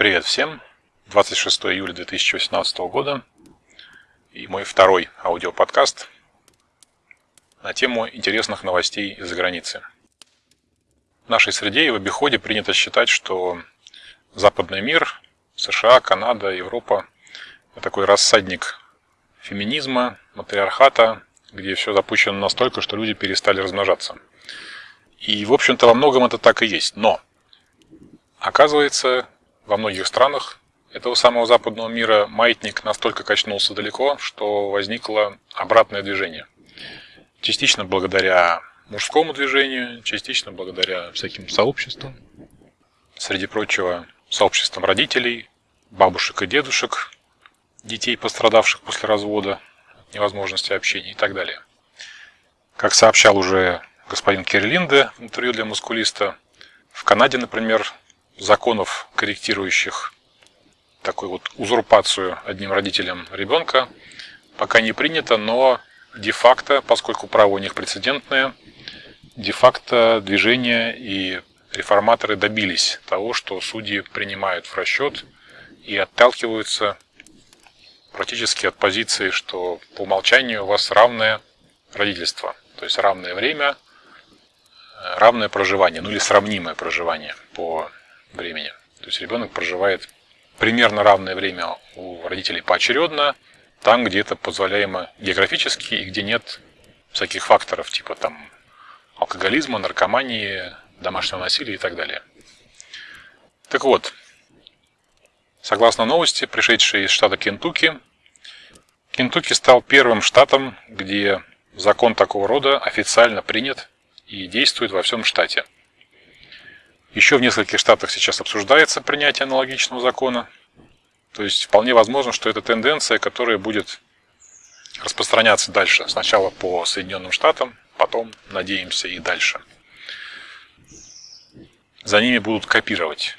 Привет всем! 26 июля 2018 года и мой второй аудиоподкаст на тему интересных новостей из-за границы. В нашей среде и в обиходе принято считать, что западный мир, США, Канада, Европа – это такой рассадник феминизма, матриархата, где все запущено настолько, что люди перестали размножаться. И, в общем-то, во многом это так и есть. Но, оказывается, во многих странах этого самого западного мира маятник настолько качнулся далеко, что возникло обратное движение. Частично благодаря мужскому движению, частично благодаря всяким сообществам. Среди прочего, сообществам родителей, бабушек и дедушек, детей, пострадавших после развода, невозможности общения и так далее. Как сообщал уже господин Кирлинде в интервью для мускулиста, в Канаде, например, законов, корректирующих такую вот узурпацию одним родителем ребенка, пока не принято, но де-факто, поскольку право у них прецедентное, де-факто движение и реформаторы добились того, что судьи принимают в расчет и отталкиваются практически от позиции, что по умолчанию у вас равное родительство, то есть равное время, равное проживание, ну или сравнимое проживание по времени. То есть ребенок проживает примерно равное время у родителей поочередно, там, где это позволяемо географически и где нет всяких факторов типа там алкоголизма, наркомании, домашнего насилия и так далее. Так вот, согласно новости, пришедшей из штата Кентукки, Кентукки стал первым штатом, где закон такого рода официально принят и действует во всем штате – еще в нескольких штатах сейчас обсуждается принятие аналогичного закона. То есть вполне возможно, что это тенденция, которая будет распространяться дальше. Сначала по Соединенным Штатам, потом, надеемся, и дальше. За ними будут копировать.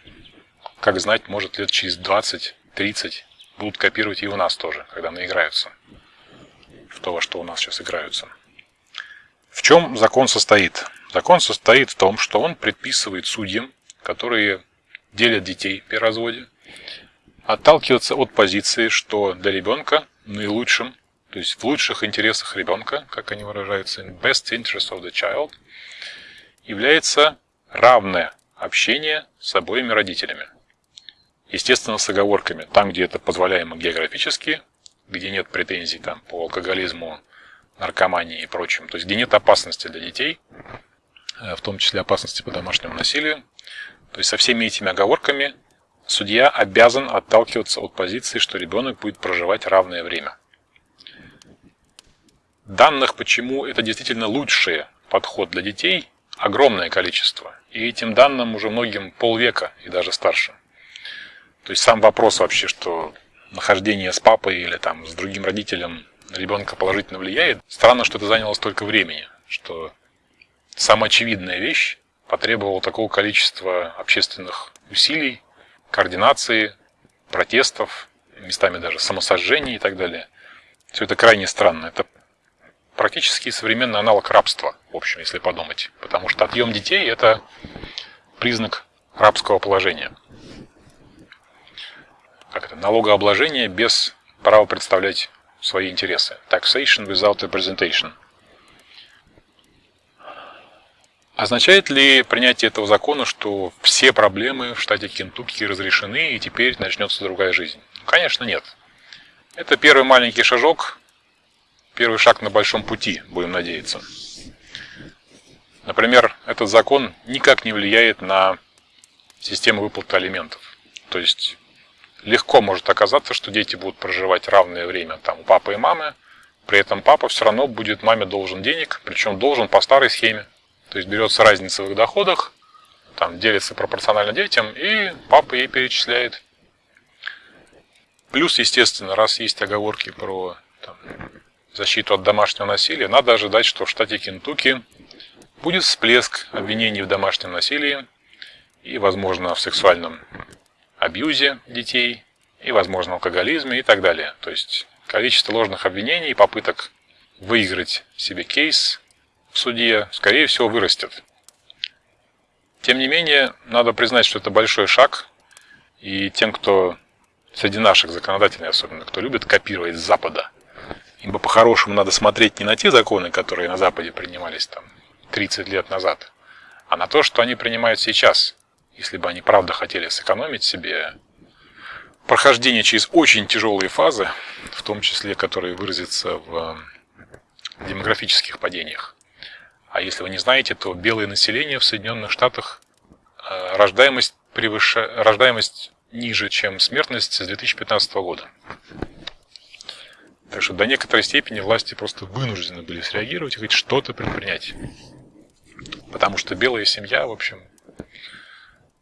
Как знать, может лет через 20-30 будут копировать и у нас тоже, когда наиграются в то, во что у нас сейчас играются. В чем закон состоит? Закон состоит в том, что он предписывает судьям, которые делят детей при разводе, отталкиваться от позиции, что для ребенка наилучшим, то есть в лучших интересах ребенка, как они выражаются, in best interest of the child, является равное общение с обоими родителями. Естественно, с оговорками. Там, где это позволяемо географически, где нет претензий там, по алкоголизму, наркомании и прочим, то есть где нет опасности для детей, в том числе опасности по домашнему насилию. То есть со всеми этими оговорками судья обязан отталкиваться от позиции, что ребенок будет проживать равное время. Данных, почему это действительно лучший подход для детей, огромное количество. И этим данным уже многим полвека и даже старше. То есть сам вопрос вообще, что нахождение с папой или там с другим родителем ребенка положительно влияет, странно, что это заняло столько времени, что самая очевидная вещь потребовала такого количества общественных усилий, координации, протестов, местами даже самосожжений и так далее. Все это крайне странно. Это практически современный аналог рабства, в общем, если подумать. Потому что отъем детей – это признак рабского положения. Как это? Налогообложение без права представлять свои интересы. Taxation without representation. Означает ли принятие этого закона, что все проблемы в штате Кентукки разрешены и теперь начнется другая жизнь? Конечно, нет. Это первый маленький шажок, первый шаг на большом пути, будем надеяться. Например, этот закон никак не влияет на систему выплаты алиментов. То есть легко может оказаться, что дети будут проживать равное время там у папы и мамы, при этом папа все равно будет маме должен денег, причем должен по старой схеме. То есть берется разница в их доходах, там делится пропорционально детям, и папа ей перечисляет. Плюс, естественно, раз есть оговорки про там, защиту от домашнего насилия, надо ожидать, что в штате Кентукки будет всплеск обвинений в домашнем насилии и, возможно, в сексуальном абьюзе детей, и, возможно, алкоголизме и так далее. То есть количество ложных обвинений и попыток выиграть себе кейс в суде, скорее всего, вырастет. Тем не менее, надо признать, что это большой шаг, И тем, кто среди наших законодателей особенно, кто любит копировать с Запада, им бы по-хорошему надо смотреть не на те законы, которые на Западе принимались там 30 лет назад, а на то, что они принимают сейчас. Если бы они правда хотели сэкономить себе прохождение через очень тяжелые фазы, в том числе, которые выразятся в демографических падениях. А если вы не знаете, то белое население в Соединенных Штатах э, рождаемость, превыш... рождаемость ниже, чем смертность с 2015 года. Так что до некоторой степени власти просто вынуждены были среагировать и хоть что-то предпринять. Потому что белая семья, в общем,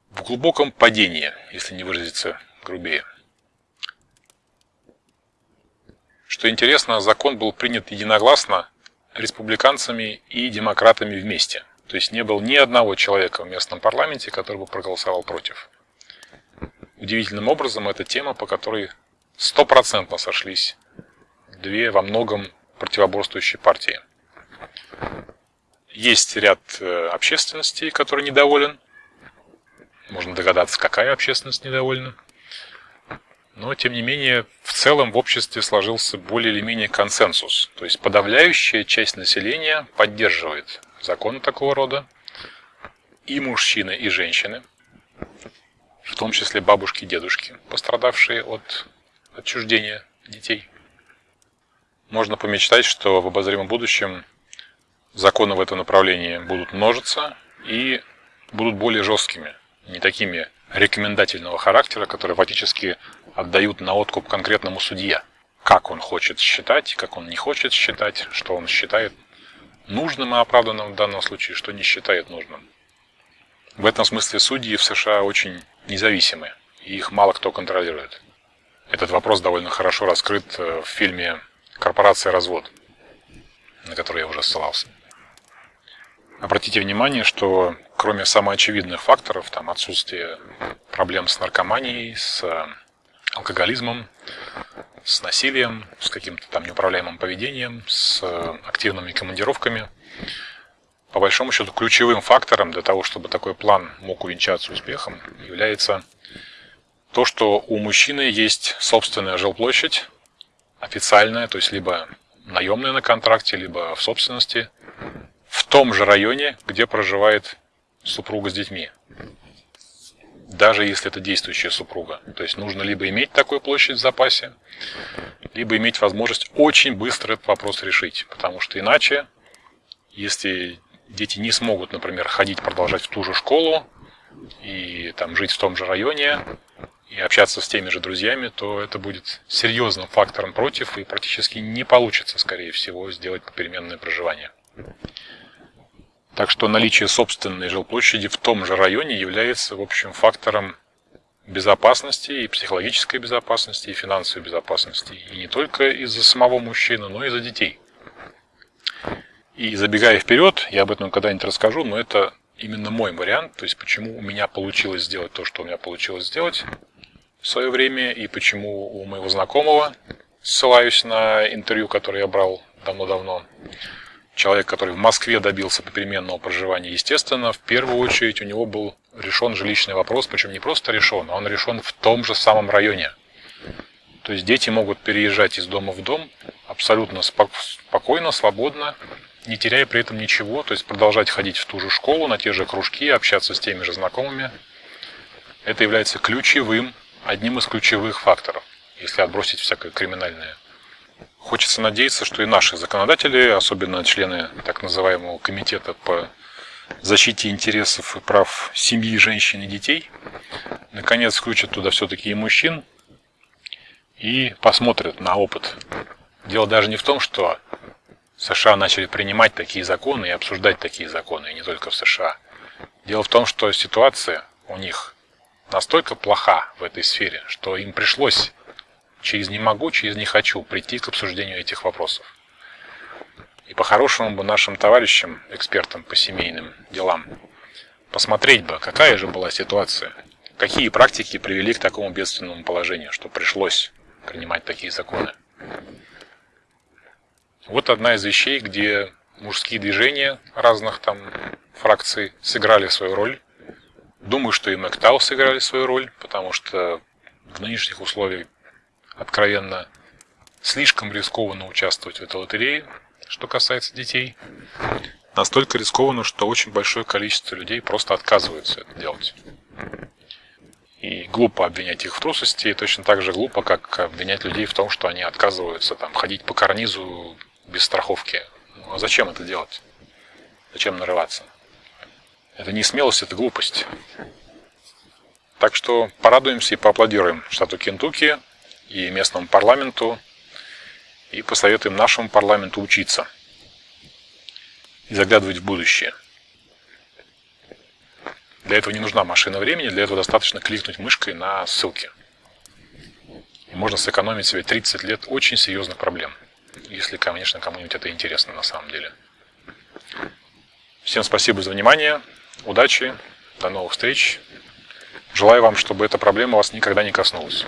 в глубоком падении, если не выразиться грубее. Что интересно, закон был принят единогласно республиканцами и демократами вместе. То есть не было ни одного человека в местном парламенте, который бы проголосовал против. Удивительным образом это тема, по которой стопроцентно сошлись две во многом противоборствующие партии. Есть ряд э, общественностей, который недоволен. Можно догадаться, какая общественность недовольна. Но, тем не менее, в целом в обществе сложился более или менее консенсус. То есть подавляющая часть населения поддерживает законы такого рода. И мужчины, и женщины. В том числе бабушки и дедушки, пострадавшие от отчуждения детей. Можно помечтать, что в обозримом будущем законы в этом направлении будут множиться и будут более жесткими, не такими рекомендательного характера, которые фактически отдают на откуп конкретному судье. Как он хочет считать, как он не хочет считать, что он считает нужным и оправданным в данном случае, что не считает нужным. В этом смысле судьи в США очень независимы, и их мало кто контролирует. Этот вопрос довольно хорошо раскрыт э, в фильме «Корпорация развод», на который я уже ссылался. Обратите внимание, что кроме самоочевидных факторов, там отсутствие проблем с наркоманией, с э, алкоголизмом, с насилием, с каким-то там неуправляемым поведением, с э, активными командировками, по большому счету ключевым фактором для того, чтобы такой план мог увенчаться успехом, является то, что у мужчины есть собственная жилплощадь, официальная, то есть либо наемная на контракте, либо в собственности, в том же районе, где проживает супруга с детьми. Даже если это действующая супруга. То есть нужно либо иметь такую площадь в запасе, либо иметь возможность очень быстро этот вопрос решить. Потому что иначе, если дети не смогут, например, ходить, продолжать в ту же школу и там жить в том же районе, и общаться с теми же друзьями, то это будет серьезным фактором против, и практически не получится, скорее всего, сделать попеременное проживание. Так что наличие собственной жилплощади в том же районе является, в общем, фактором безопасности и психологической безопасности, и финансовой безопасности. И не только из-за самого мужчины, но и из-за детей. И забегая вперед, я об этом когда-нибудь расскажу, но это именно мой вариант, то есть почему у меня получилось сделать то, что у меня получилось сделать в свое время, и почему у моего знакомого, ссылаюсь на интервью, которое я брал давно-давно, человек, который в Москве добился попеременного проживания, естественно, в первую очередь у него был решен жилищный вопрос, причем не просто решен, а он решен в том же самом районе. То есть дети могут переезжать из дома в дом абсолютно спокойно, свободно, не теряя при этом ничего, то есть продолжать ходить в ту же школу, на те же кружки, общаться с теми же знакомыми. Это является ключевым, одним из ключевых факторов, если отбросить всякое криминальное Хочется надеяться, что и наши законодатели, особенно члены так называемого комитета по защите интересов и прав семьи, женщин и детей, наконец включат туда все-таки и мужчин и посмотрят на опыт. Дело даже не в том, что США начали принимать такие законы и обсуждать такие законы, и не только в США. Дело в том, что ситуация у них настолько плоха в этой сфере, что им пришлось через «не могу», через «не хочу» прийти к обсуждению этих вопросов. И по-хорошему бы нашим товарищам, экспертам по семейным делам, посмотреть бы, какая же была ситуация, какие практики привели к такому бедственному положению, что пришлось принимать такие законы. Вот одна из вещей, где мужские движения разных там фракций сыграли свою роль, Думаю, что и MacTow сыграли свою роль, потому что в нынешних условиях откровенно слишком рискованно участвовать в этой лотерее, что касается детей. Настолько рискованно, что очень большое количество людей просто отказываются это делать. И глупо обвинять их в трусости, и точно так же глупо, как обвинять людей в том, что они отказываются там, ходить по карнизу без страховки. Ну, а зачем это делать? Зачем нарываться? Это не смелость, это глупость. Так что порадуемся и поаплодируем штату Кентукки и местному парламенту, и посоветуем нашему парламенту учиться и заглядывать в будущее. Для этого не нужна машина времени, для этого достаточно кликнуть мышкой на ссылки. И можно сэкономить себе 30 лет очень серьезных проблем. Если, конечно, кому-нибудь это интересно на самом деле. Всем спасибо за внимание, удачи, до новых встреч. Желаю вам, чтобы эта проблема вас никогда не коснулась.